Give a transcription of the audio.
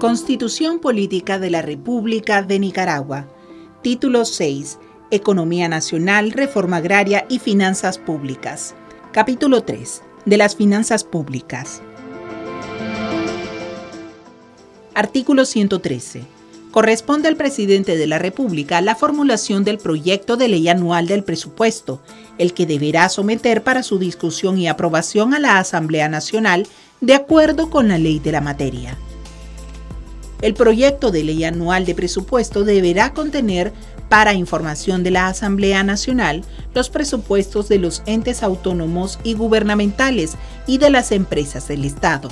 Constitución Política de la República de Nicaragua. Título 6. Economía Nacional, Reforma Agraria y Finanzas Públicas. Capítulo 3. De las Finanzas Públicas. Artículo 113. Corresponde al presidente de la República la formulación del proyecto de ley anual del presupuesto, el que deberá someter para su discusión y aprobación a la Asamblea Nacional de acuerdo con la ley de la materia. El proyecto de ley anual de presupuesto deberá contener, para información de la Asamblea Nacional, los presupuestos de los entes autónomos y gubernamentales y de las empresas del Estado